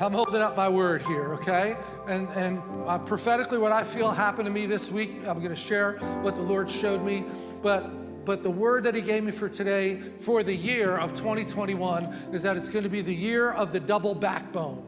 I'm holding up my word here, okay? And, and uh, prophetically, what I feel happened to me this week, I'm going to share what the Lord showed me. But, but the word that He gave me for today, for the year of 2021, is that it's going to be the year of the double backbone,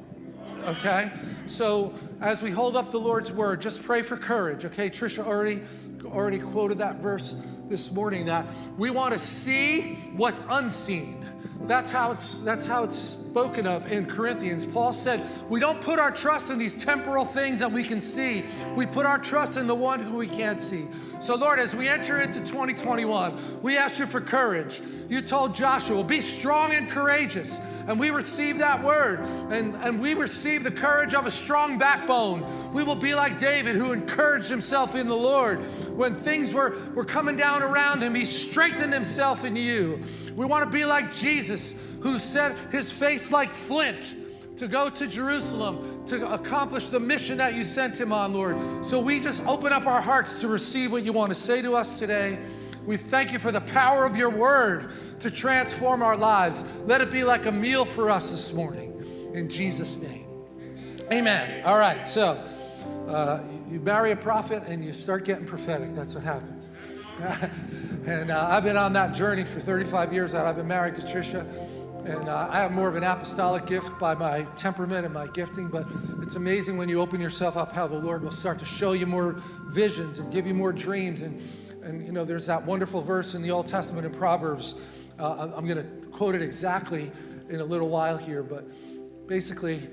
okay? So as we hold up the Lord's word, just pray for courage, okay? Trisha already, already quoted that verse this morning that we want to see what's unseen. That's how it's that's how it's spoken of in Corinthians. Paul said, "We don't put our trust in these temporal things that we can see. We put our trust in the one who we can't see." So Lord, as we enter into 2021, we ask you for courage. You told Joshua, "Be strong and courageous." And we receive that word, and, and we receive the courage of a strong backbone. We will be like David, who encouraged himself in the Lord. When things were, were coming down around him, he strengthened himself in you. We want to be like Jesus, who set his face like flint to go to Jerusalem to accomplish the mission that you sent him on, Lord. So we just open up our hearts to receive what you want to say to us today. We thank you for the power of your word to transform our lives. Let it be like a meal for us this morning. In Jesus' name. Amen. All right, so uh, you marry a prophet and you start getting prophetic. That's what happens. And uh, I've been on that journey for 35 years. That I've been married to Trisha. And uh, I have more of an apostolic gift by my temperament and my gifting, but it's amazing when you open yourself up how the Lord will start to show you more visions and give you more dreams. And, and you know, there's that wonderful verse in the Old Testament in Proverbs. Uh, I'm going to quote it exactly in a little while here, but basically,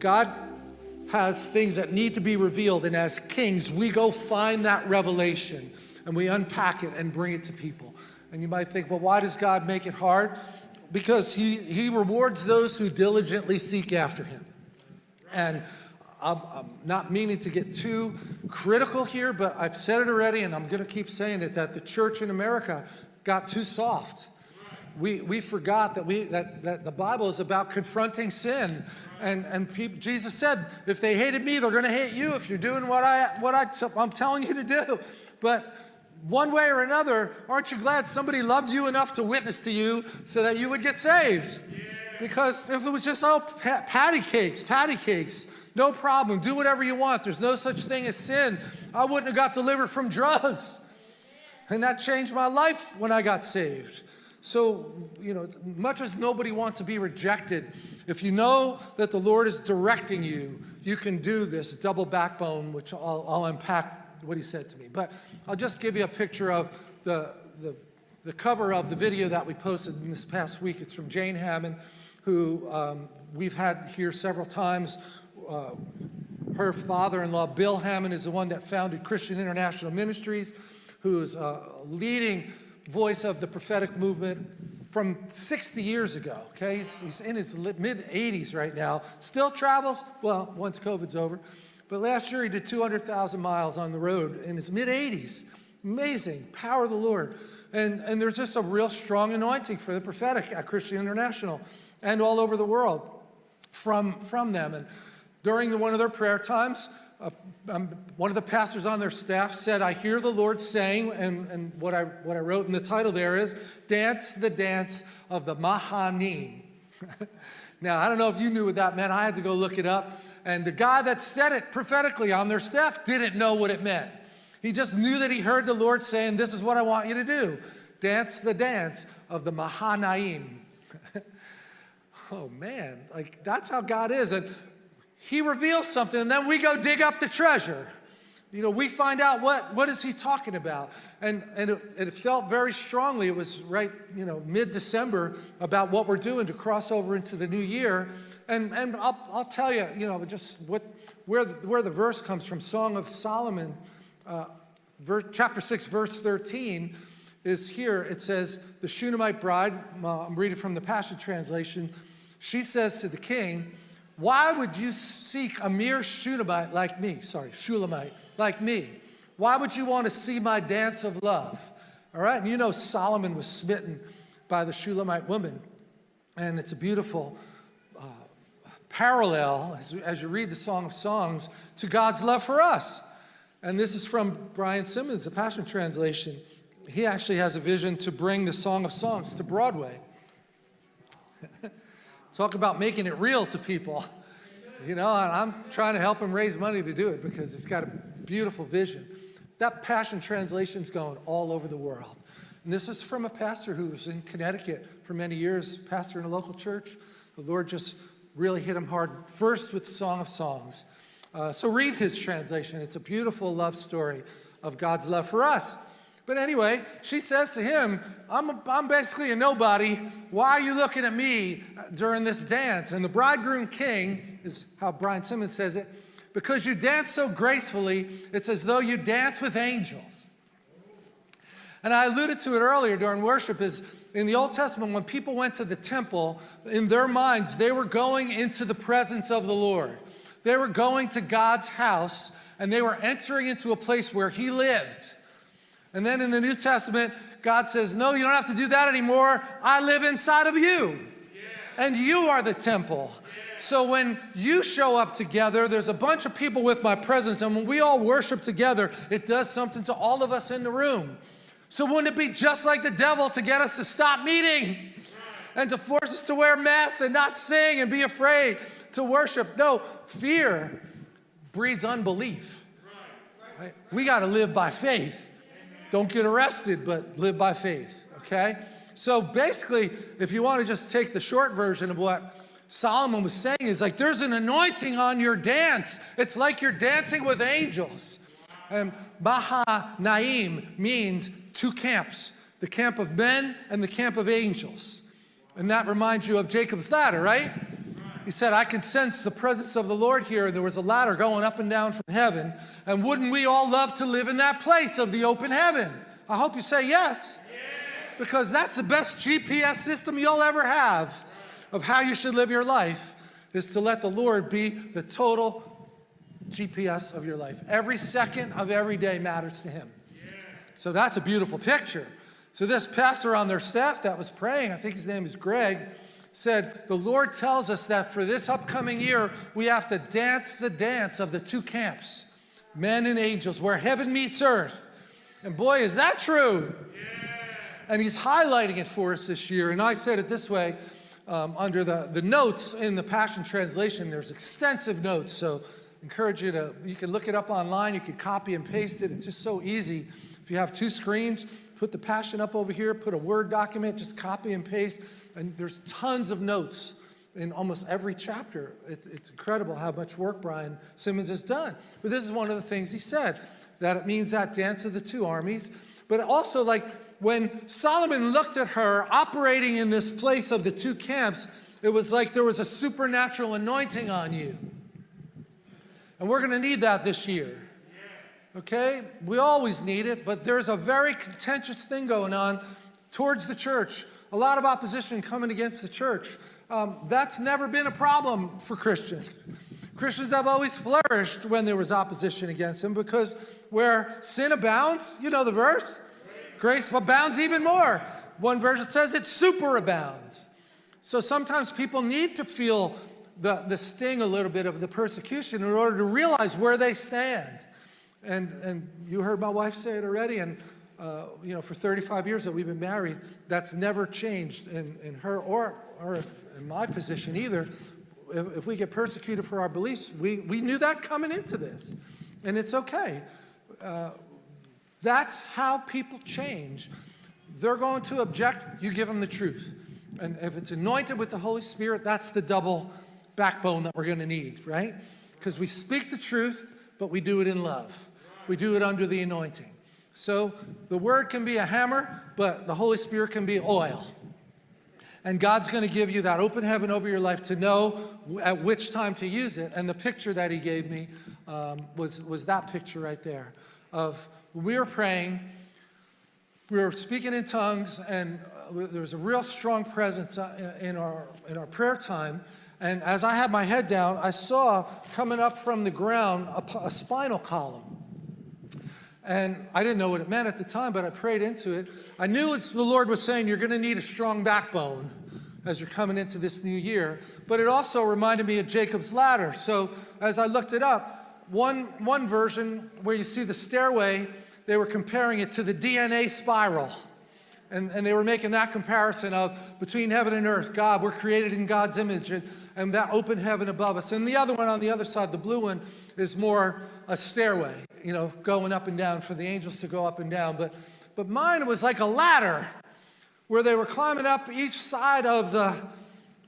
God has things that need to be revealed, and as kings, we go find that revelation and we unpack it and bring it to people. And you might think, well, why does God make it hard? Because he, he rewards those who diligently seek after him. And I'm, I'm, not meaning to get too critical here, but I've said it already and I'm going to keep saying it, that the church in America got too soft. We, we forgot that, we, that, that the Bible is about confronting sin. And, and people, Jesus said, if they hated me, they're going to hate you if you're doing what, I, what I t I'm telling you to do. But one way or another, aren't you glad somebody loved you enough to witness to you so that you would get saved? Because if it was just, oh, patty cakes, patty cakes, no problem, do whatever you want, there's no such thing as sin, I wouldn't have got delivered from drugs. And that changed my life when I got saved. So, you know, much as nobody wants to be rejected, if you know that the Lord is directing you, you can do this double backbone, which I'll, I'll unpack what he said to me. But I'll just give you a picture of the, the, the cover of the video that we posted in this past week. It's from Jane Hamon, who um, we've had here several times. Uh, her father-in-law, Bill Hamon, is the one that founded Christian International Ministries, who's a leading voice of the prophetic movement from 60 years ago, okay? He's, he's in his mid-80s right now, still travels, well, once COVID's over, but last year he did 200,000 miles on the road in his mid 80s. Amazing, power of the Lord. And, and there's just a real strong anointing for the prophetic at Christian International and all over the world from, from them. And during the, one of their prayer times, uh, um, one of the pastors on their staff said, I hear the Lord saying, and, and what, I, what I wrote in the title there is, dance the dance of the Mahanaim. now, I don't know if you knew what that meant. I had to go look it up. And the guy that said it prophetically on their staff didn't know what it meant. He just knew that he heard the Lord saying, this is what I want you to do. Dance the dance of the Mahanaim. oh man, like that's how God is. And he reveals something and then we go dig up the treasure. You know, we find out what, what is he talking about? And, and it, it felt very strongly, it was right, you know, mid-December about what we're doing to cross over into the new year. And, and I'll, I'll tell you, you know, just what, where, the, where the verse comes from, Song of Solomon, uh, chapter 6, verse 13, is here. It says, the Shunammite bride, I'm reading from the Passion Translation, she says to the king, why would you seek a mere Shunammite like me? Sorry, Shulamite, like me. Why would you want to see my dance of love? All right, and you know Solomon was smitten by the Shulamite woman. And it's a beautiful parallel, as, as you read the Song of Songs, to God's love for us. And this is from Brian Simmons, the Passion Translation. He actually has a vision to bring the Song of Songs to Broadway. Talk about making it real to people. You know, I'm trying to help him raise money to do it because he's got a beautiful vision. That Passion Translation's going all over the world. And this is from a pastor who was in Connecticut for many years, pastor in a local church. The Lord just really hit him hard, first with Song of Songs. Uh, so read his translation. It's a beautiful love story of God's love for us. But anyway, she says to him, I'm, I'm basically a nobody. Why are you looking at me during this dance? And the bridegroom king, is how Brian Simmons says it, because you dance so gracefully, it's as though you dance with angels. And I alluded to it earlier during worship is in the Old Testament, when people went to the temple, in their minds, they were going into the presence of the Lord. They were going to God's house and they were entering into a place where he lived. And then in the New Testament, God says, no, you don't have to do that anymore. I live inside of you. Yeah. And you are the temple. Yeah. So when you show up together, there's a bunch of people with my presence. And when we all worship together, it does something to all of us in the room. So wouldn't it be just like the devil to get us to stop meeting and to force us to wear masks and not sing and be afraid to worship? No, fear breeds unbelief. Right? We got to live by faith. Don't get arrested, but live by faith, okay? So basically, if you want to just take the short version of what Solomon was saying is like, there's an anointing on your dance. It's like you're dancing with angels. And Mahanaim means two camps, the camp of men and the camp of angels. And that reminds you of Jacob's ladder, right? He said, I can sense the presence of the Lord here. There was a ladder going up and down from heaven. And wouldn't we all love to live in that place of the open heaven? I hope you say yes. Because that's the best GPS system you'll ever have of how you should live your life is to let the Lord be the total GPS of your life. Every second of every day matters to him. So that's a beautiful picture. So this pastor on their staff that was praying, I think his name is Greg, said, the Lord tells us that for this upcoming year, we have to dance the dance of the two camps, men and angels, where heaven meets earth. And boy, is that true. Yeah. And he's highlighting it for us this year. And I said it this way, um, under the, the notes in the Passion Translation, there's extensive notes. So encourage you to, you can look it up online, you can copy and paste it. It's just so easy. If you have two screens, put the Passion up over here, put a Word document, just copy and paste and there's tons of notes in almost every chapter. It, it's incredible how much work Brian Simmons has done. But this is one of the things he said, that it means that dance of the two armies. But also like when Solomon looked at her operating in this place of the two camps, it was like there was a supernatural anointing on you. And we're gonna need that this year. Okay? We always need it, but there's a very contentious thing going on towards the church a lot of opposition coming against the church. Um, that's never been a problem for Christians. Christians have always flourished when there was opposition against them because where sin abounds, you know the verse, grace abounds even more. One version says it superabounds. So sometimes people need to feel the, the sting a little bit of the persecution in order to realize where they stand. And, and you heard my wife say it already, and uh, you know, for 35 years that we've been married, that's never changed in, in her or, or in my position either. If, if we get persecuted for our beliefs, we, we knew that coming into this, and it's okay. Uh, that's how people change. They're going to object, you give them the truth. And if it's anointed with the Holy Spirit, that's the double backbone that we're going to need, right? Because we speak the truth, but we do it in love. We do it under the anointing. So the word can be a hammer, but the Holy Spirit can be oil. And God's going to give you that open heaven over your life to know at which time to use it. And the picture that he gave me um, was, was that picture right there of we were praying, we were speaking in tongues, and uh, there was a real strong presence uh, in our, in our prayer time. And as I had my head down, I saw coming up from the ground a, a spinal column. And I didn't know what it meant at the time, but I prayed into it. I knew it's the Lord was saying, you're going to need a strong backbone as you're coming into this new year. But it also reminded me of Jacob's ladder. So as I looked it up, one, one version where you see the stairway, they were comparing it to the DNA spiral. And, and they were making that comparison of between heaven and earth, God, we're created in God's image. And, and that open heaven above us. And the other one on the other side, the blue one, is more a stairway, you know, going up and down for the angels to go up and down. But, but mine was like a ladder where they were climbing up each side of the,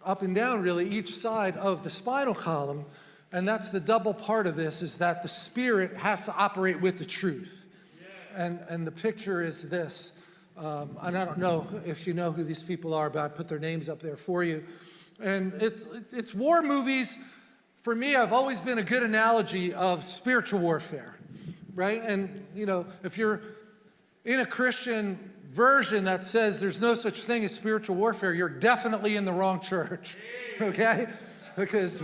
up and down really, each side of the spinal column. And that's the double part of this is that the spirit has to operate with the truth. And, and the picture is this. Um, and I don't know if you know who these people are, but I put their names up there for you. And it's, it's war movies. For me, I've always been a good analogy of spiritual warfare, right? And, you know, if you're in a Christian version that says there's no such thing as spiritual warfare, you're definitely in the wrong church, okay? Because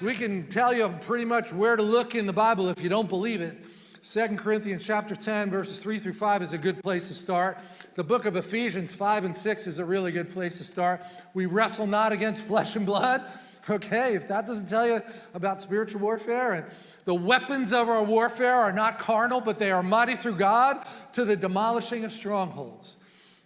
we can tell you pretty much where to look in the Bible if you don't believe it. 2 Corinthians chapter 10, verses 3 through 5 is a good place to start. The book of Ephesians 5 and 6 is a really good place to start. We wrestle not against flesh and blood. Okay, if that doesn't tell you about spiritual warfare and the weapons of our warfare are not carnal, but they are mighty through God to the demolishing of strongholds.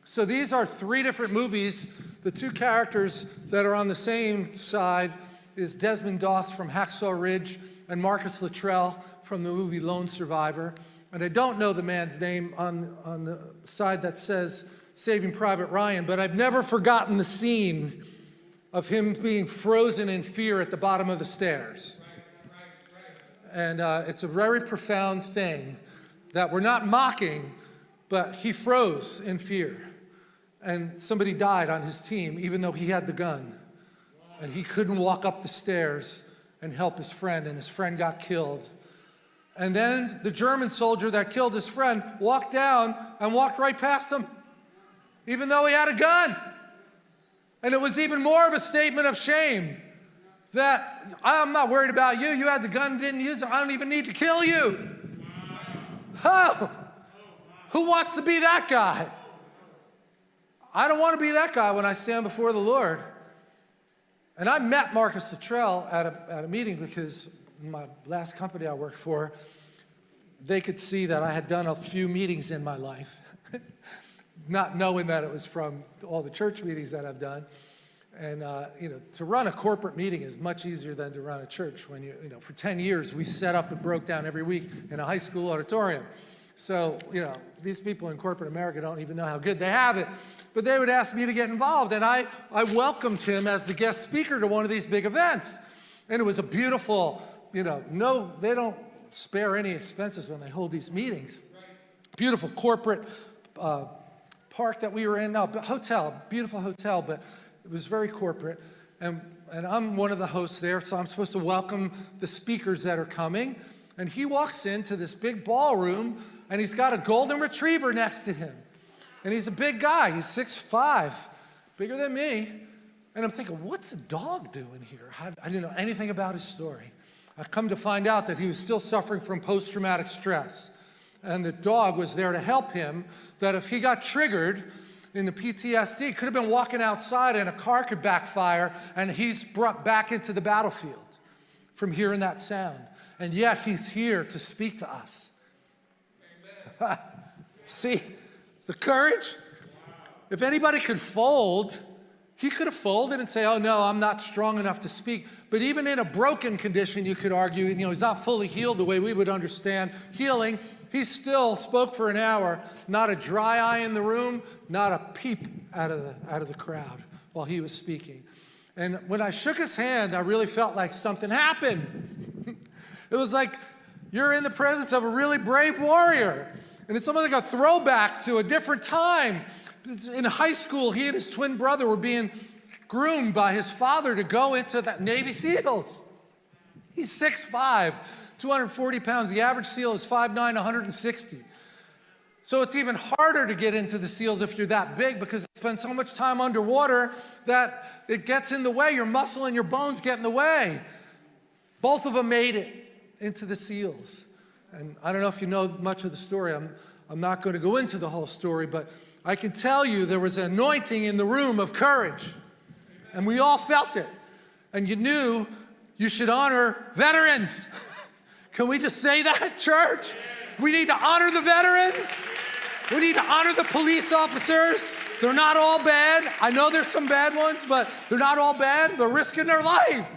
So these are three different movies. The two characters that are on the same side is Desmond Doss from Hacksaw Ridge and Marcus Luttrell from the movie Lone Survivor. And I don't know the man's name on, on the side that says Saving Private Ryan, but I've never forgotten the scene of him being frozen in fear at the bottom of the stairs. And uh, it's a very profound thing that we're not mocking, but he froze in fear. And somebody died on his team, even though he had the gun. And he couldn't walk up the stairs and help his friend, and his friend got killed. And then the German soldier that killed his friend walked down and walked right past him, even though he had a gun. And it was even more of a statement of shame that I'm not worried about you. You had the gun, didn't use it. I don't even need to kill you. Oh, who wants to be that guy? I don't want to be that guy when I stand before the Lord. And I met Marcus Luttrell at a, at a meeting because my last company I worked for, they could see that I had done a few meetings in my life, not knowing that it was from all the church meetings that I've done. And, uh, you know, to run a corporate meeting is much easier than to run a church when you, you know, for 10 years we set up and broke down every week in a high school auditorium. So, you know, these people in corporate America don't even know how good they have it. But they would ask me to get involved, and I, I welcomed him as the guest speaker to one of these big events. And it was a beautiful you know, no, they don't spare any expenses when they hold these meetings. Beautiful corporate uh, park that we were in, no, hotel, beautiful hotel, but it was very corporate. And, and I'm one of the hosts there, so I'm supposed to welcome the speakers that are coming. And he walks into this big ballroom, and he's got a golden retriever next to him. And he's a big guy, he's 6'5", bigger than me. And I'm thinking, what's a dog doing here? I didn't know anything about his story. I come to find out that he was still suffering from post-traumatic stress. And the dog was there to help him, that if he got triggered in the PTSD, could have been walking outside and a car could backfire and he's brought back into the battlefield from hearing that sound. And yet he's here to speak to us. See, the courage. If anybody could fold, he could have folded and say, oh no, I'm not strong enough to speak. But even in a broken condition, you could argue, you know, he's not fully healed the way we would understand healing. He still spoke for an hour, not a dry eye in the room, not a peep out of the, out of the crowd while he was speaking. And when I shook his hand, I really felt like something happened. it was like you're in the presence of a really brave warrior. And it's almost like a throwback to a different time in high school, he and his twin brother were being groomed by his father to go into the Navy SEALs. He's 6'5", 240 pounds. The average SEAL is 5'9", 160. So it's even harder to get into the SEALs if you're that big because you spend so much time underwater that it gets in the way. Your muscle and your bones get in the way. Both of them made it into the SEALs. And I don't know if you know much of the story. I'm, I'm not going to go into the whole story, but I can tell you there was an anointing in the room of courage. And we all felt it. And you knew you should honor veterans. Can we just say that, church? We need to honor the veterans. We need to honor the police officers. They're not all bad. I know there's some bad ones, but they're not all bad. They're risking their life.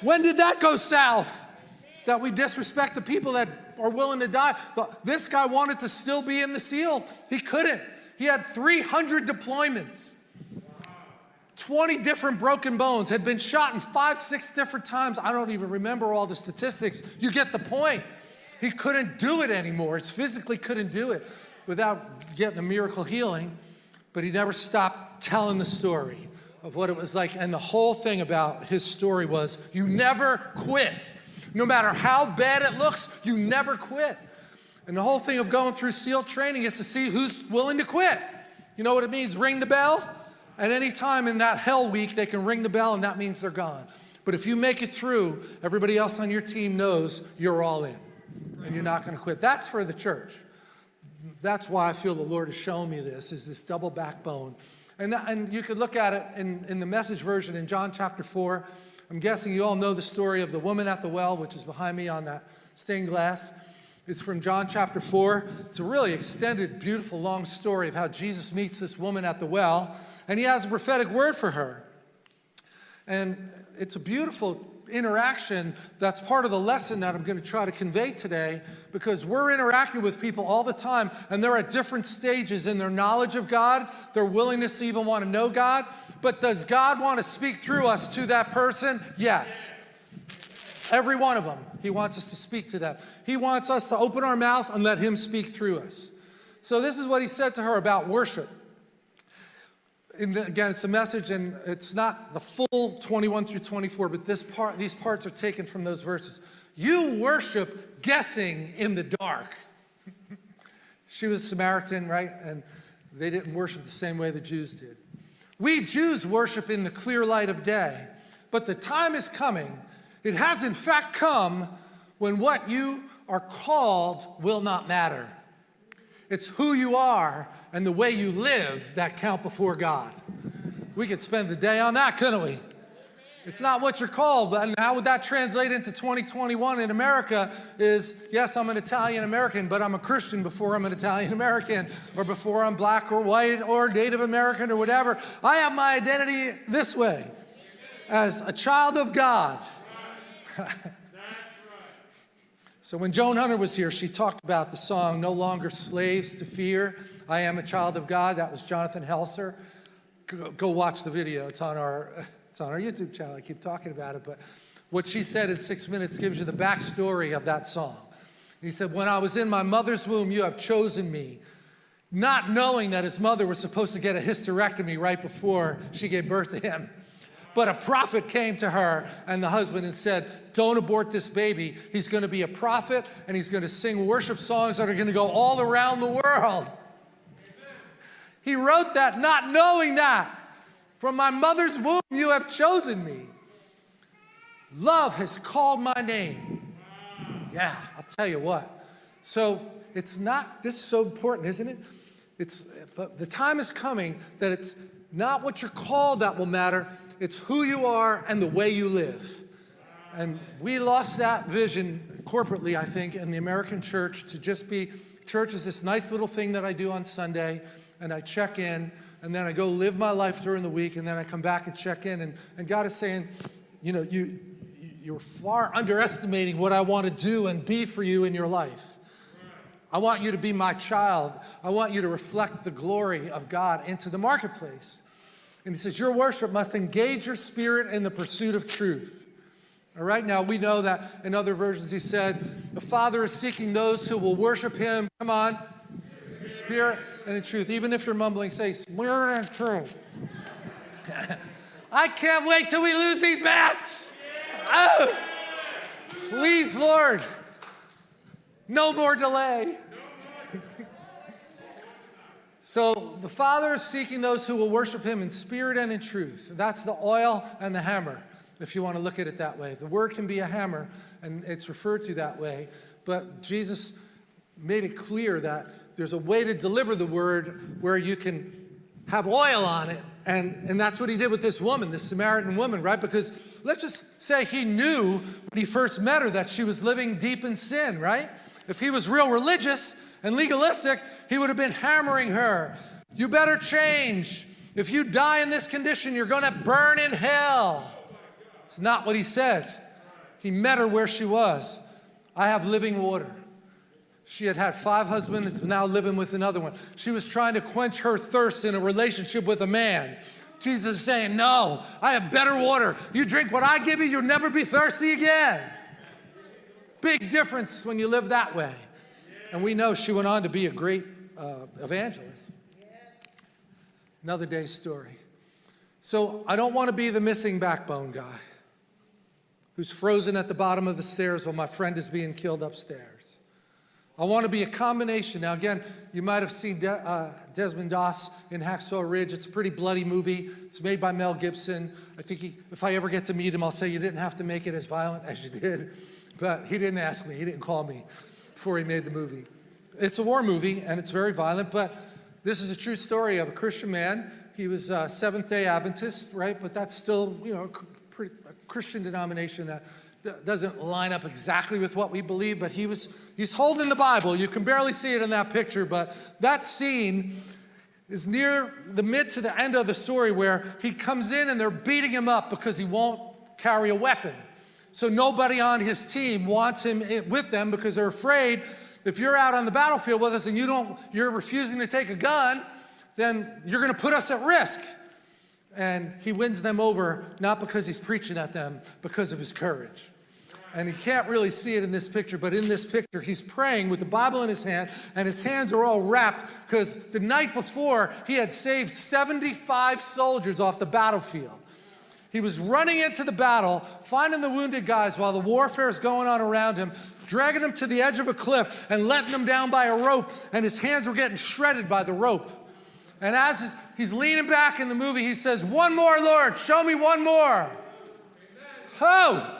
When did that go south? That we disrespect the people that are willing to die. This guy wanted to still be in the SEAL. He couldn't. He had 300 deployments. 20 different broken bones, had been shot in five, six different times. I don't even remember all the statistics. You get the point. He couldn't do it anymore. He physically couldn't do it without getting a miracle healing, but he never stopped telling the story of what it was like. And the whole thing about his story was you never quit. No matter how bad it looks, you never quit. And the whole thing of going through SEAL training is to see who's willing to quit. You know what it means? Ring the bell. At any time in that hell week, they can ring the bell and that means they're gone. But if you make it through, everybody else on your team knows you're all in and you're not going to quit. That's for the church. That's why I feel the Lord has shown me this, is this double backbone. And, and you could look at it in, in the message version in John chapter 4. I'm guessing you all know the story of the woman at the well, which is behind me on that stained glass. It's from John chapter 4. It's a really extended, beautiful, long story of how Jesus meets this woman at the well, and he has a prophetic word for her. And it's a beautiful interaction that's part of the lesson that I'm going to try to convey today because we're interacting with people all the time and they're at different stages in their knowledge of God, their willingness to even want to know God. But does God want to speak through us to that person? Yes. Every one of them. He wants us to speak to them. He wants us to open our mouth and let him speak through us. So this is what he said to her about worship. The, again, it's a message and it's not the full 21 through 24, but this part, these parts are taken from those verses. You worship guessing in the dark. she was Samaritan, right? And they didn't worship the same way the Jews did. We Jews worship in the clear light of day, but the time is coming, it has in fact come, when what you are called will not matter. It's who you are and the way you live that count before God. We could spend the day on that, couldn't we? It's not what you're called. And how would that translate into 2021 in America is, yes, I'm an Italian American, but I'm a Christian before I'm an Italian American, or before I'm black or white or Native American or whatever. I have my identity this way, as a child of God. so when Joan Hunter was here, she talked about the song, No Longer Slaves to Fear, I Am a Child of God. That was Jonathan Helser. Go, go watch the video. It's on our it's on our YouTube channel. I keep talking about it, but what she said in six minutes gives you the backstory of that song. He said, when I was in my mother's womb, you have chosen me, not knowing that his mother was supposed to get a hysterectomy right before she gave birth to him. But a prophet came to her and the husband and said, don't abort this baby. He's going to be a prophet and he's going to sing worship songs that are going to go all around the world. He wrote that not knowing that. From my mother's womb you have chosen me. Love has called my name. Yeah, I'll tell you what. So it's not, this is so important, isn't it? It's, but the time is coming that it's not what you're called that will matter, it's who you are and the way you live. And we lost that vision corporately, I think, in the American church to just be, church is this nice little thing that I do on Sunday, and I check in, and then I go live my life during the week, and then I come back and check in, and, and God is saying, you know, you, you're far underestimating what I want to do and be for you in your life. I want you to be my child. I want you to reflect the glory of God into the marketplace. And he says, your worship must engage your spirit in the pursuit of truth. All right, now we know that in other versions he said, the Father is seeking those who will worship him, come on, spirit and in truth. Even if you're mumbling, say, spirit and truth. I can't wait till we lose these masks. Oh, please, Lord, no more delay. so the Father is seeking those who will worship him in spirit and in truth. That's the oil and the hammer, if you want to look at it that way. The word can be a hammer, and it's referred to that way, but Jesus made it clear that there's a way to deliver the word where you can have oil on it. And, and that's what he did with this woman, this Samaritan woman, right? Because let's just say he knew when he first met her that she was living deep in sin, right? If he was real religious and legalistic, he would have been hammering her. You better change. If you die in this condition, you're going to burn in hell. It's not what he said. He met her where she was. I have living water. She had had five husbands, now living with another one. She was trying to quench her thirst in a relationship with a man. Jesus is saying, No, I have better water. You drink what I give you, you'll never be thirsty again. Big difference when you live that way. And we know she went on to be a great uh, evangelist. Another day's story. So I don't want to be the missing backbone guy who's frozen at the bottom of the stairs while my friend is being killed upstairs. I want to be a combination. Now, again, you might have seen De uh, Desmond Doss in Hacksaw Ridge. It's a pretty bloody movie. It's made by Mel Gibson. I think he, if I ever get to meet him, I'll say you didn't have to make it as violent as you did. But he didn't ask me. He didn't call me before he made the movie. It's a war movie, and it's very violent, but this is a true story of a Christian man. He was a Seventh-day Adventist, right? But that's still, you know, a, a Christian denomination that doesn't line up exactly with what we believe, but he was, he's holding the Bible. You can barely see it in that picture, but that scene is near the mid to the end of the story where he comes in and they're beating him up because he won't carry a weapon. So nobody on his team wants him with them because they're afraid if you're out on the battlefield with us and you don't, you're refusing to take a gun, then you're going to put us at risk. And he wins them over, not because he's preaching at them, because of his courage. And he can't really see it in this picture, but in this picture, he's praying with the Bible in his hand, and his hands are all wrapped because the night before, he had saved 75 soldiers off the battlefield. He was running into the battle, finding the wounded guys while the warfare is going on around him, dragging them to the edge of a cliff and letting them down by a rope, and his hands were getting shredded by the rope. And as he's leaning back in the movie, he says, One more, Lord, show me one more. Oh!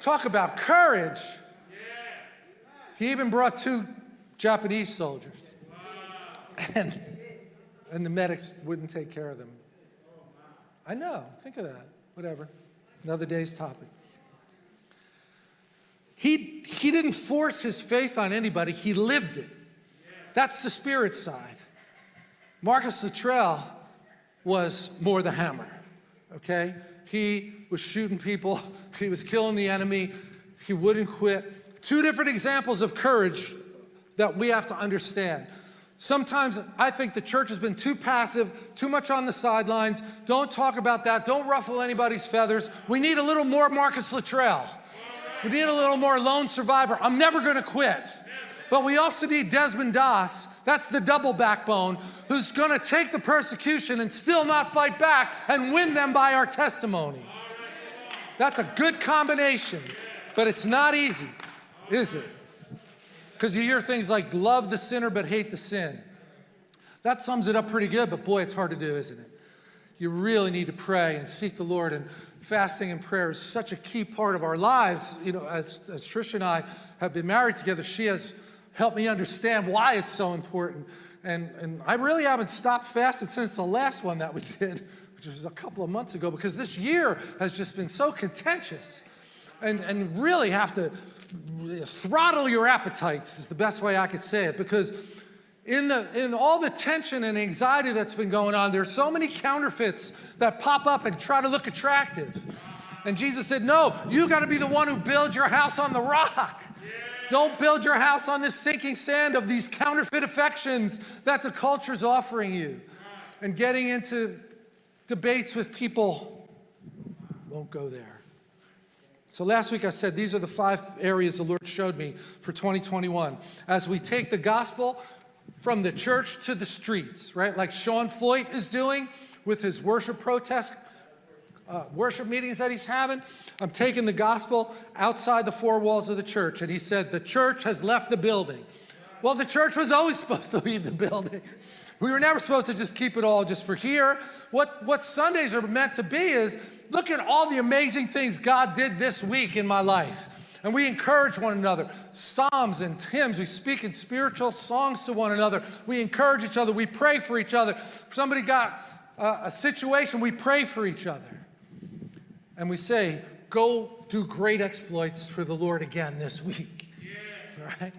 Talk about courage. He even brought two Japanese soldiers. And, and the medics wouldn't take care of them. I know, think of that. Whatever. Another day's topic. He, he didn't force his faith on anybody, he lived it. That's the spirit side. Marcus Luttrell was more the hammer, okay? He was shooting people, he was killing the enemy, he wouldn't quit. Two different examples of courage that we have to understand. Sometimes I think the church has been too passive, too much on the sidelines. Don't talk about that. Don't ruffle anybody's feathers. We need a little more Marcus Luttrell. We need a little more lone survivor. I'm never going to quit. But we also need Desmond Doss, that's the double backbone, who's going to take the persecution and still not fight back and win them by our testimony. That's a good combination, but it's not easy, is it? Because you hear things like love the sinner but hate the sin. That sums it up pretty good, but boy, it's hard to do, isn't it? You really need to pray and seek the Lord and fasting and prayer is such a key part of our lives. You know, as, as Trish and I have been married together, she has helped me understand why it's so important. And, and I really haven't stopped fasting since the last one that we did, which was a couple of months ago, because this year has just been so contentious. And, and really have to throttle your appetites is the best way I could say it, because in, the, in all the tension and anxiety that's been going on, there's so many counterfeits that pop up and try to look attractive. And Jesus said, no, you got to be the one who builds your house on the rock. Don't build your house on this sinking sand of these counterfeit affections that the culture's offering you. And getting into debates with people won't go there. So last week I said these are the five areas the Lord showed me for 2021. As we take the gospel from the church to the streets, right? Like Sean Feucht is doing with his worship protest, uh, worship meetings that he's having. I'm taking the gospel outside the four walls of the church. And he said, the church has left the building. Well, the church was always supposed to leave the building. We were never supposed to just keep it all just for here. What, what Sundays are meant to be is, look at all the amazing things God did this week in my life. And we encourage one another. Psalms and hymns, we speak in spiritual songs to one another. We encourage each other. We pray for each other. If somebody got a, a situation, we pray for each other. And we say, go do great exploits for the Lord again this week. Yeah. Right?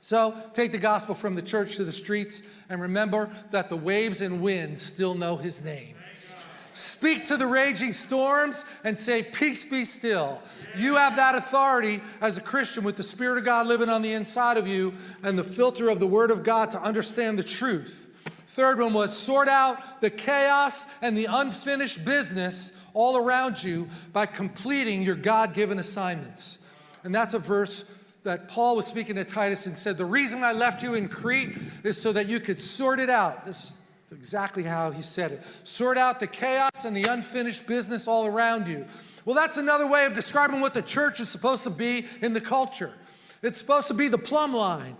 So take the gospel from the church to the streets and remember that the waves and winds still know his name. Speak to the raging storms and say, Peace be still. You have that authority as a Christian with the Spirit of God living on the inside of you and the filter of the Word of God to understand the truth. Third one was sort out the chaos and the unfinished business all around you by completing your God given assignments. And that's a verse that Paul was speaking to Titus and said, The reason I left you in Crete is so that you could sort it out. This is exactly how he said it. Sort out the chaos and the unfinished business all around you. Well, that's another way of describing what the church is supposed to be in the culture. It's supposed to be the plumb line.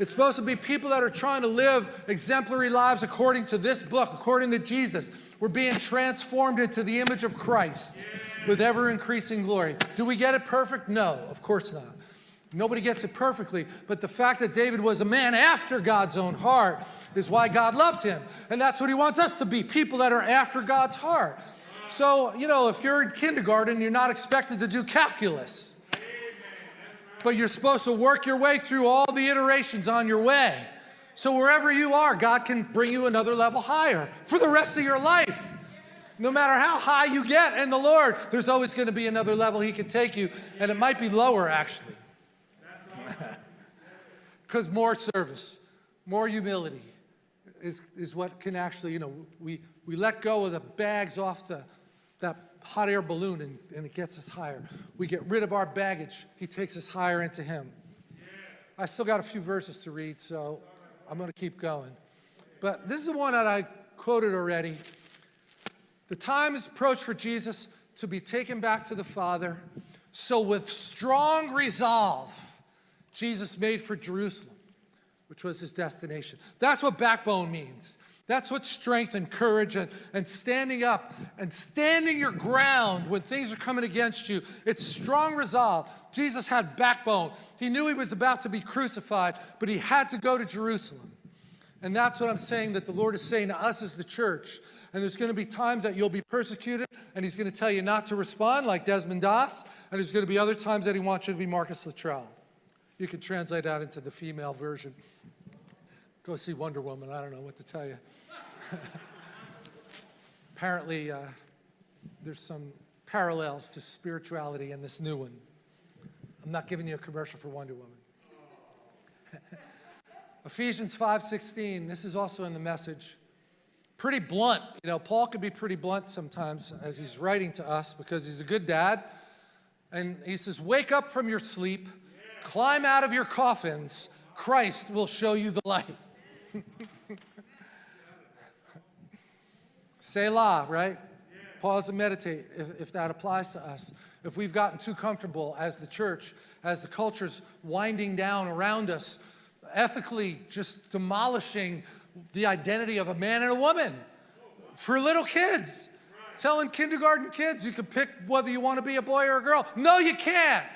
It's supposed to be people that are trying to live exemplary lives according to this book, according to Jesus. We're being transformed into the image of Christ with ever increasing glory. Do we get it perfect? No, of course not. Nobody gets it perfectly, but the fact that David was a man after God's own heart is why God loved him. And that's what he wants us to be, people that are after God's heart. So, you know, if you're in kindergarten, you're not expected to do calculus. But you're supposed to work your way through all the iterations on your way. So wherever you are, God can bring you another level higher for the rest of your life. No matter how high you get in the Lord, there's always going to be another level He can take you, and it might be lower actually. Because more service, more humility is, is what can actually, you know, we, we let go of the bags off the, that hot air balloon and, and it gets us higher. We get rid of our baggage. He takes us higher into him. I still got a few verses to read, so I'm going to keep going. But this is the one that I quoted already. The time is approached for Jesus to be taken back to the Father. So with strong resolve, Jesus made for Jerusalem, which was his destination. That's what backbone means. That's what strength and courage and, and standing up and standing your ground when things are coming against you. It's strong resolve. Jesus had backbone. He knew he was about to be crucified, but he had to go to Jerusalem. And that's what I'm saying that the Lord is saying to us as the church. And there's going to be times that you'll be persecuted, and he's going to tell you not to respond like Desmond Doss, and there's going to be other times that he wants you to be Marcus Luttrell. You can translate that into the female version. Go see Wonder Woman. I don't know what to tell you. Apparently, uh, there's some parallels to spirituality in this new one. I'm not giving you a commercial for Wonder Woman. Ephesians 5:16. This is also in the message. Pretty blunt. You know, Paul can be pretty blunt sometimes as he's writing to us because he's a good dad. And he says, "Wake up from your sleep." Climb out of your coffins. Christ will show you the light. Selah, right? Pause and meditate if, if, that applies to us. If we've gotten too comfortable as the church, as the culture's winding down around us, ethically just demolishing the identity of a man and a woman for little kids. Telling kindergarten kids you can pick whether you want to be a boy or a girl. No, you can't.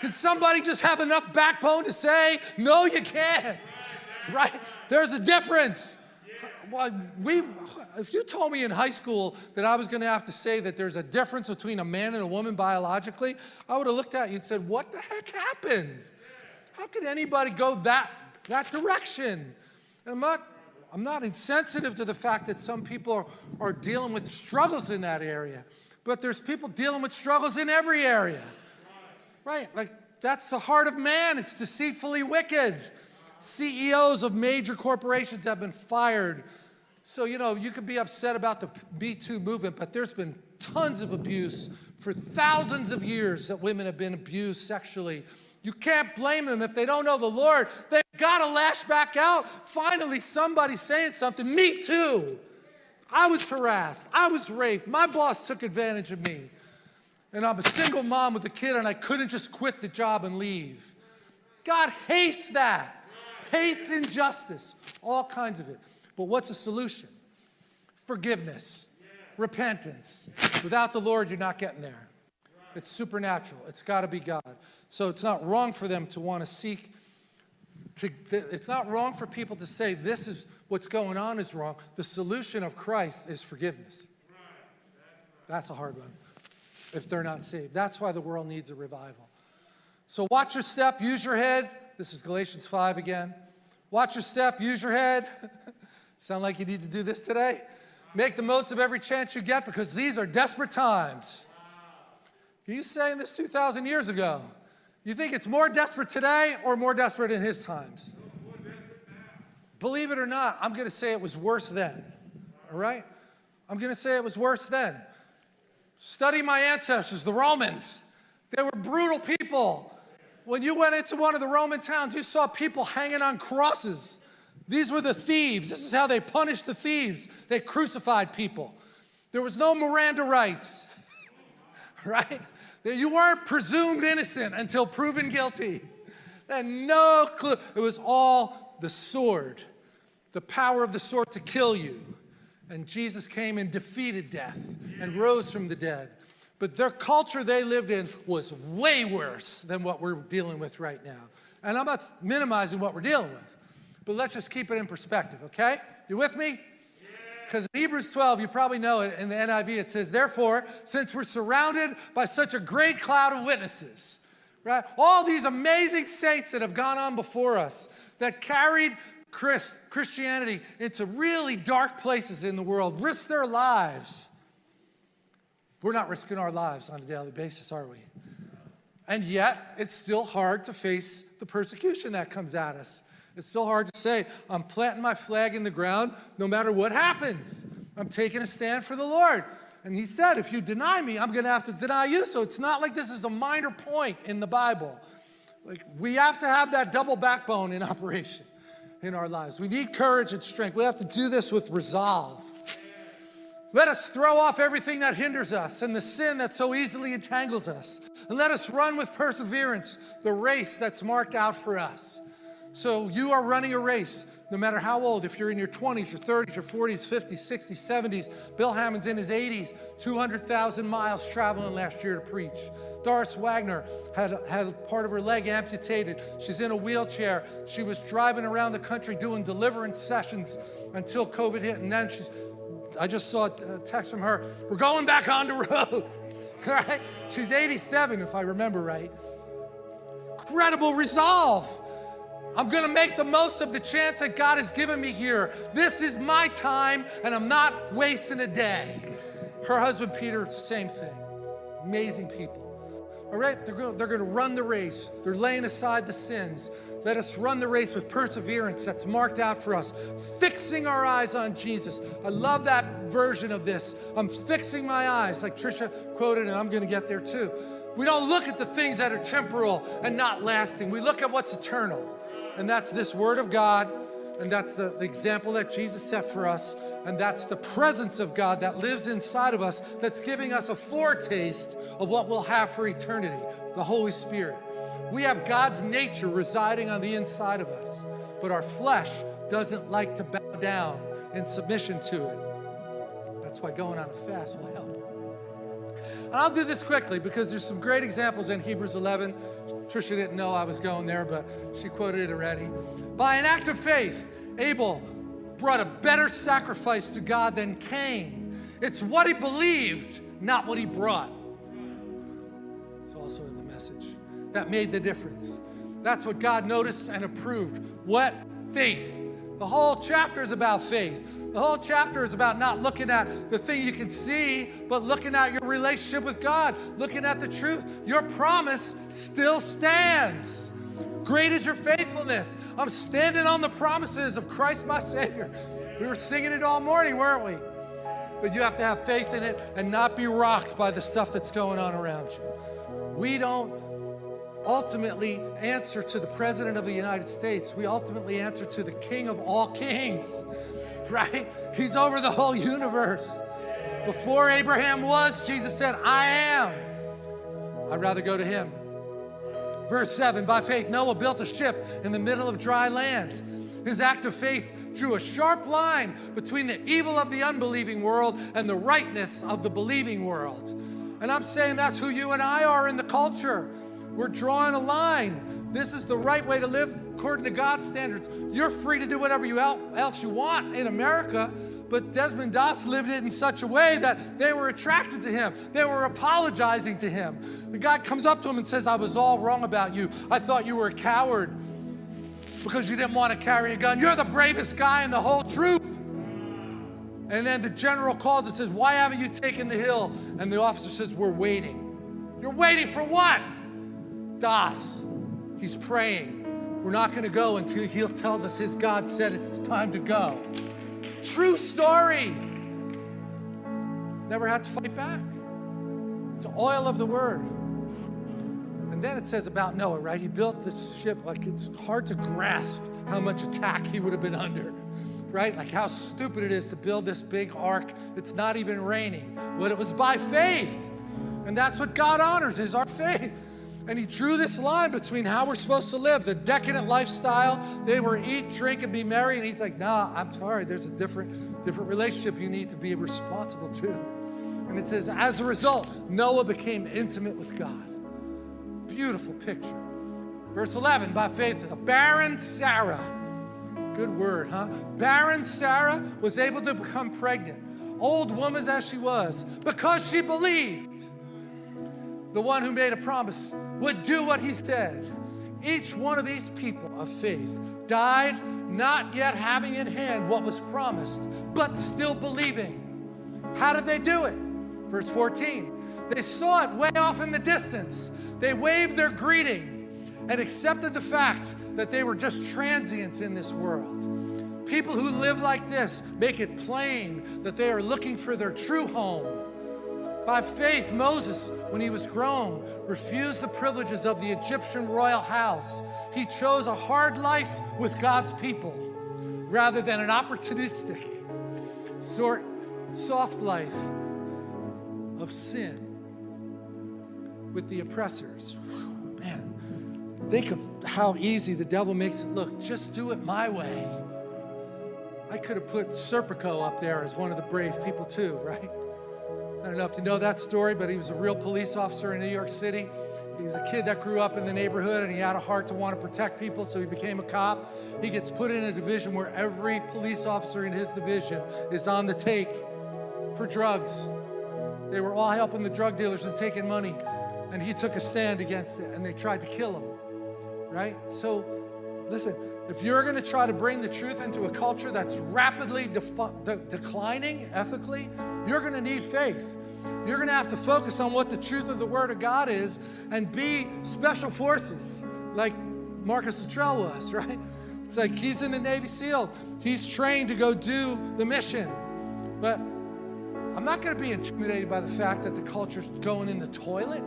Can somebody just have enough backbone to say, no, you can't? Right? There's a difference. Well, we, if you told me in high school that I was going to have to say that there's a difference between a man and a woman biologically, I would have looked at you and said, what the heck happened? How could anybody go that, that direction? And I'm not, I'm not insensitive to the fact that some people are, are dealing with struggles in that area, but there's people dealing with struggles in every area. Right, like that's the heart of man. It's deceitfully wicked. CEOs of major corporations have been fired. So, you know, you could be upset about the Me Too movement, but there's been tons of abuse for thousands of years that women have been abused sexually. You can't blame them if they don't know the Lord. They've got to lash back out. Finally, somebody's saying something. Me too. I was harassed. I was raped. My boss took advantage of me and I'm a single mom with a kid and I couldn't just quit the job and leave. God hates that, hates injustice, all kinds of it. But what's the solution? Forgiveness, repentance. Without the Lord, you're not getting there. It's supernatural. It's got to be God. So it's not wrong for them to want to seek. To, it's not wrong for people to say this is what's going on is wrong. The solution of Christ is forgiveness. That's a hard one if they're not saved. That's why the world needs a revival. So watch your step, use your head. This is Galatians 5 again. Watch your step, use your head. Sound like you need to do this today? Make the most of every chance you get because these are desperate times. He's saying this 2,000 years ago. You think it's more desperate today or more desperate in his times? Believe it or not, I'm going to say it was worse then. All right? I'm going to say it was worse then. Study my ancestors, the Romans. They were brutal people. When you went into one of the Roman towns, you saw people hanging on crosses. These were the thieves. This is how they punished the thieves. They crucified people. There was no Miranda rights, right? You weren't presumed innocent until proven guilty. And no clue. It was all the sword, the power of the sword to kill you. And Jesus came and defeated death and rose from the dead. But their culture they lived in was way worse than what we're dealing with right now. And I'm not minimizing what we're dealing with, but let's just keep it in perspective, okay? You with me? Because in Hebrews 12, you probably know it in the NIV, it says, Therefore, since we're surrounded by such a great cloud of witnesses, right? All these amazing saints that have gone on before us that carried Christ, Christianity into really dark places in the world, risk their lives. We're not risking our lives on a daily basis, are we? And yet, it's still hard to face the persecution that comes at us. It's still hard to say, I'm planting my flag in the ground no matter what happens. I'm taking a stand for the Lord. And he said, if you deny me, I'm going to have to deny you. So it's not like this is a minor point in the Bible. Like we have to have that double backbone in operation in our lives. We need courage and strength. We have to do this with resolve. Let us throw off everything that hinders us and the sin that so easily entangles us. And let us run with perseverance the race that's marked out for us. So you are running a race, no matter how old, if you're in your 20s, your 30s, your 40s, 50s, 60s, 70s. Bill Hamon's in his 80s, 200,000 miles traveling last year to preach. Doris Wagner had, had part of her leg amputated. She's in a wheelchair. She was driving around the country doing deliverance sessions until COVID hit. And then she's, I just saw a text from her, we're going back on the road. All right? She's 87, if I remember right. Incredible resolve. I'm going to make the most of the chance that God has given me here. This is my time, and I'm not wasting a day. Her husband, Peter, same thing. Amazing people. All right, they're going, they're going to run the race. They're laying aside the sins. Let us run the race with perseverance that's marked out for us, fixing our eyes on Jesus. I love that version of this. I'm fixing my eyes, like Trisha quoted, and I'm going to get there too. We don't look at the things that are temporal and not lasting. We look at what's eternal and that's this Word of God, and that's the, the example that Jesus set for us, and that's the presence of God that lives inside of us that's giving us a foretaste of what we'll have for eternity, the Holy Spirit. We have God's nature residing on the inside of us, but our flesh doesn't like to bow down in submission to it. That's why going on a fast will help. And I'll do this quickly because there's some great examples in Hebrews 11. Trisha didn't know I was going there, but she quoted it already. By an act of faith, Abel brought a better sacrifice to God than Cain. It's what he believed, not what he brought. It's also in the message. That made the difference. That's what God noticed and approved. What? Faith. The whole chapter is about faith. The whole chapter is about not looking at the thing you can see, but looking at your relationship with God, looking at the truth. Your promise still stands. Great is your faithfulness. I'm standing on the promises of Christ my Savior. We were singing it all morning, weren't we? But you have to have faith in it and not be rocked by the stuff that's going on around you. We don't ultimately answer to the President of the United States. We ultimately answer to the King of all kings right? He's over the whole universe. Before Abraham was, Jesus said, I am. I'd rather go to him. Verse 7 By faith, Noah built a ship in the middle of dry land. His act of faith drew a sharp line between the evil of the unbelieving world and the rightness of the believing world. And I'm saying that's who you and I are in the culture. We're drawing a line. This is the right way to live according to God's standards. You're free to do whatever you else you want in America, but Desmond Doss lived it in such a way that they were attracted to him. They were apologizing to him. The guy comes up to him and says, I was all wrong about you. I thought you were a coward. because you didn't want to carry a gun. You're the bravest guy in the whole troop. And then the general calls and says, Why haven't you taken the hill? And the officer says, We're waiting. You're waiting for what? Doss. He's praying. We're not going to go until he tells us his God said it's time to go. True story. Never had to fight back. It's the oil of the word. And then it says about Noah, right? He built this ship like it's hard to grasp how much attack he would have been under, right? Like how stupid it is to build this big ark. It's not even raining. But it was by faith. And that's what God honors is our faith. And he drew this line between how we're supposed to live, the decadent lifestyle. They were eat, drink, and be merry. And he's like, nah, I'm sorry. There's a different, different relationship you need to be responsible to. And it says, as a result, Noah became intimate with God. Beautiful picture. Verse 11, by faith, the barren Sarah, good word, huh? Barren Sarah was able to become pregnant, old woman as she was, because she believed the one who made a promise would do what he said. Each one of these people of faith died not yet having in hand what was promised, but still believing. How did they do it? Verse 14. They saw it way off in the distance. They waved their greeting and accepted the fact that they were just transients in this world. People who live like this make it plain that they are looking for their true home by faith, Moses, when he was grown, refused the privileges of the Egyptian royal house. He chose a hard life with God's people rather than an opportunistic, sort, soft life of sin with the oppressors. Man, think of how easy the devil makes it look. Just do it my way. I could have put Serpico up there as one of the brave people too, right? I don't know if you know that story, but he was a real police officer in New York City. He was a kid that grew up in the neighborhood and he had a heart to want to protect people, so he became a cop. He gets put in a division where every police officer in his division is on the take for drugs. They were all helping the drug dealers and taking money, and he took a stand against it and they tried to kill him, right? So, listen, if you're going to try to bring the truth into a culture that's rapidly de declining ethically, you're going to need faith. You're going to have to focus on what the truth of the Word of God is and be special forces like Marcus Luttrell was, right? It's like he's in the Navy SEAL. He's trained to go do the mission. But I'm not going to be intimidated by the fact that the culture's going in the toilet.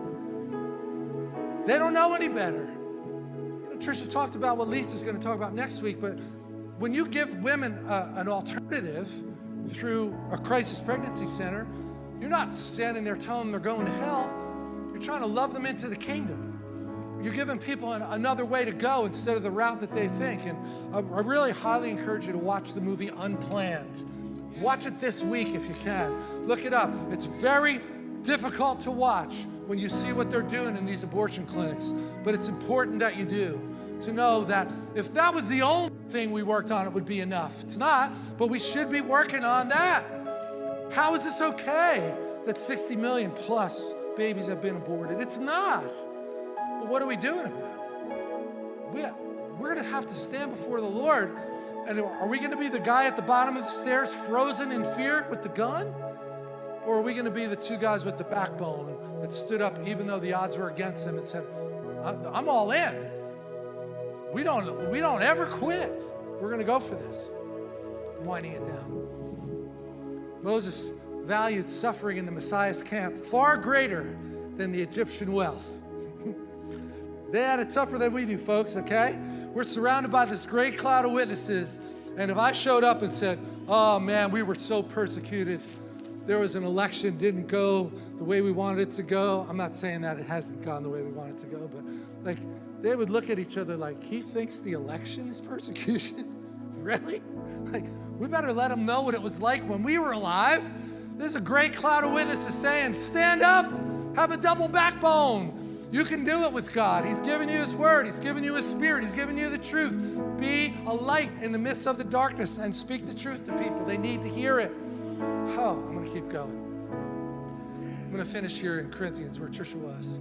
They don't know any better. Trisha talked about what Lisa's going to talk about next week, but when you give women a, an alternative through a crisis pregnancy center, you're not standing there telling them they're going to hell. You're trying to love them into the kingdom. You're giving people an, another way to go instead of the route that they think. And I, I really highly encourage you to watch the movie Unplanned. Watch it this week if you can. Look it up. It's very difficult to watch when you see what they're doing in these abortion clinics, but it's important that you do to know that if that was the only thing we worked on, it would be enough. It's not, but we should be working on that. How is this okay that 60 million plus babies have been aborted? It's not. But what are we doing about it? We, we're going to have to stand before the Lord. And are we going to be the guy at the bottom of the stairs frozen in fear with the gun? Or are we going to be the two guys with the backbone that stood up even though the odds were against them and said, I'm all in. We don't, we don't ever quit. We're going to go for this. I'm winding it down. Moses valued suffering in the Messiah's camp far greater than the Egyptian wealth. they had it tougher than we do, folks, okay? We're surrounded by this great cloud of witnesses. And if I showed up and said, oh man, we were so persecuted, there was an election, didn't go the way we wanted it to go. I'm not saying that it hasn't gone the way we want it to go, but like they would look at each other like, he thinks the election is persecution? really? Like, we better let him know what it was like when we were alive. There's a great cloud of witnesses saying, stand up, have a double backbone. You can do it with God. He's given you His Word. He's given you His Spirit. He's given you the truth. Be a light in the midst of the darkness and speak the truth to people. They need to hear it. Oh, I'm going to keep going. I'm going to finish here in Corinthians where Trisha was.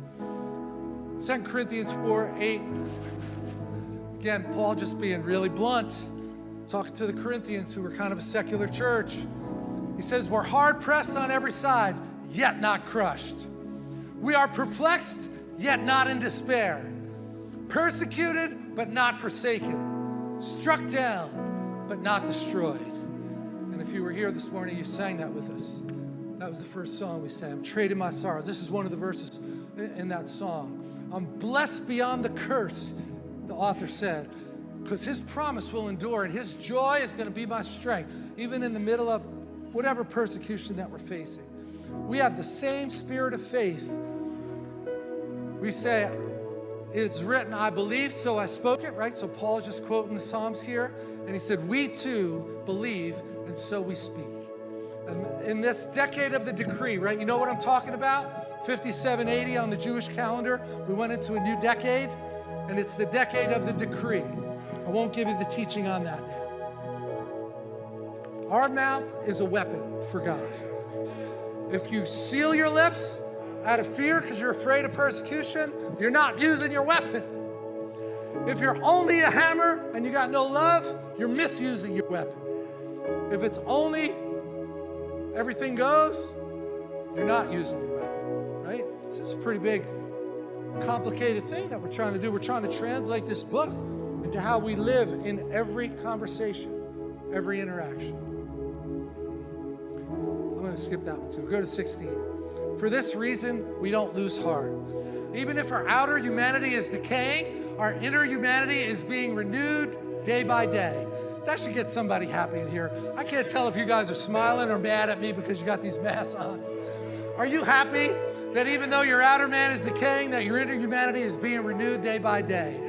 2 Corinthians 4 8. Again, Paul just being really blunt, talking to the Corinthians who were kind of a secular church. He says, We're hard pressed on every side, yet not crushed. We are perplexed, yet not in despair. Persecuted, but not forsaken. Struck down, but not destroyed. If you were here this morning, you sang that with us. That was the first song we sang. I'm trading my sorrows. This is one of the verses in that song. I'm blessed beyond the curse, the author said, because his promise will endure and his joy is going to be my strength, even in the middle of whatever persecution that we're facing. We have the same spirit of faith. We say, it's written, I believe, so I spoke it, right? So Paul's just quoting the Psalms here. And he said, We too believe, and so we speak. And in this decade of the decree, right? You know what I'm talking about? 5780 on the Jewish calendar. We went into a new decade, and it's the decade of the decree. I won't give you the teaching on that now. Our mouth is a weapon for God. If you seal your lips out of fear because you're afraid of persecution, you're not using your weapon. If you're only a hammer and you got no love, you're misusing your weapon. If it's only everything goes, you're not using your weapon, right? This is a pretty big, complicated thing that we're trying to do. We're trying to translate this book into how we live in every conversation, every interaction. I'm going to skip that one too. Go to 16. For this reason, we don't lose heart. Even if our outer humanity is decaying, our inner humanity is being renewed day by day. That should get somebody happy in here. I can't tell if you guys are smiling or mad at me because you got these masks on. Are you happy that even though your outer man is decaying, that your inner humanity is being renewed day by day?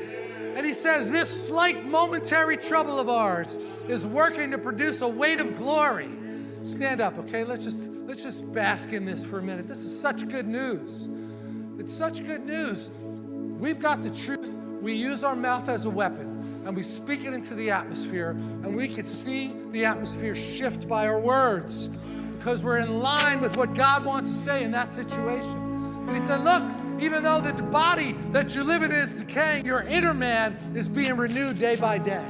And he says, This slight momentary trouble of ours is working to produce a weight of glory Stand up, okay? Let's just let's just bask in this for a minute. This is such good news. It's such good news. We've got the truth. We use our mouth as a weapon and we speak it into the atmosphere and we could see the atmosphere shift by our words because we're in line with what God wants to say in that situation. And he said, look, even though the body that you live in is decaying, your inner man is being renewed day by day.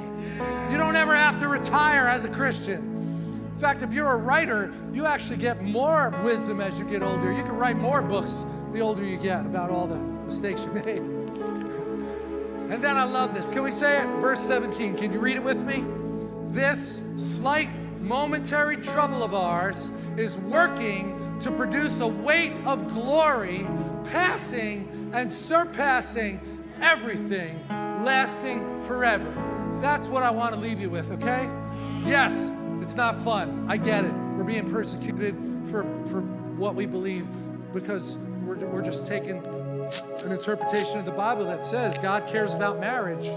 You don't ever have to retire as a Christian. In fact, if you're a writer, you actually get more wisdom as you get older. You can write more books the older you get about all the mistakes you made. And then I love this. Can we say it? Verse 17. Can you read it with me? This slight momentary trouble of ours is working to produce a weight of glory, passing and surpassing everything, lasting forever. That's what I want to leave you with, okay? Yes, it's not fun. I get it. We're being persecuted for, for what we believe because we're, we're just taking an interpretation of the Bible that says God cares about marriage.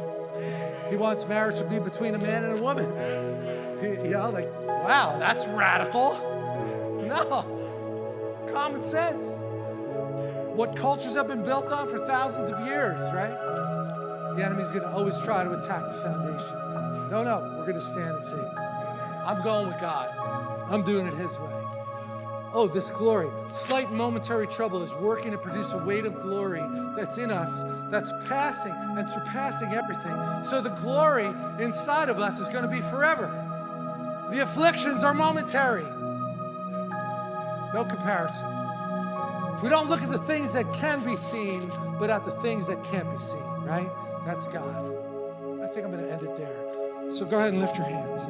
He wants marriage to be between a man and a woman. He, you know, like, wow, that's radical. No, common sense. It's what cultures have been built on for thousands of years, right? The enemy's going to always try to attack the foundation. No, no, we're going to stand and say, I'm going with God. I'm doing it His way. Oh, this glory, slight momentary trouble is working to produce a weight of glory that's in us, that's passing and surpassing everything. So the glory inside of us is going to be forever. The afflictions are momentary. No comparison. If we don't look at the things that can be seen, but at the things that can't be seen, right? That's God. I think I'm going to end it there. So go ahead and lift your hands.